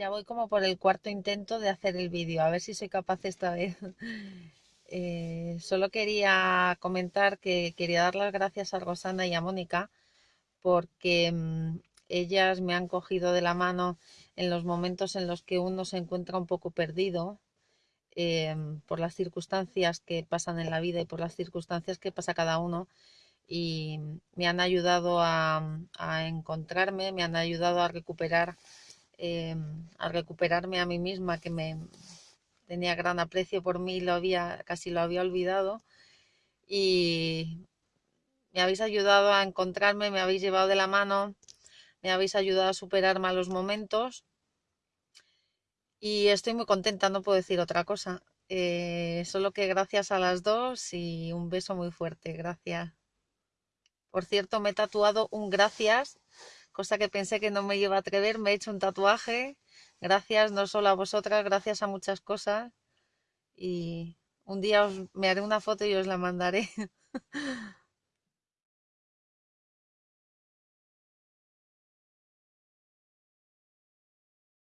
Ya voy como por el cuarto intento de hacer el vídeo, a ver si soy capaz esta vez. Eh, solo quería comentar que quería dar las gracias a Rosana y a Mónica porque mm, ellas me han cogido de la mano en los momentos en los que uno se encuentra un poco perdido em, por las circunstancias que pasan en la vida y por las circunstancias que pasa cada uno y me han ayudado a, a encontrarme, me han ayudado a recuperar eh, a recuperarme a mí misma, que me tenía gran aprecio por mí, lo había, casi lo había olvidado. Y me habéis ayudado a encontrarme, me habéis llevado de la mano, me habéis ayudado a superar malos momentos. Y estoy muy contenta, no puedo decir otra cosa. Eh, solo que gracias a las dos y un beso muy fuerte, gracias. Por cierto, me he tatuado un gracias cosa que pensé que no me iba a atrever, me he hecho un tatuaje, gracias no solo a vosotras, gracias a muchas cosas y un día os, me haré una foto y os la mandaré.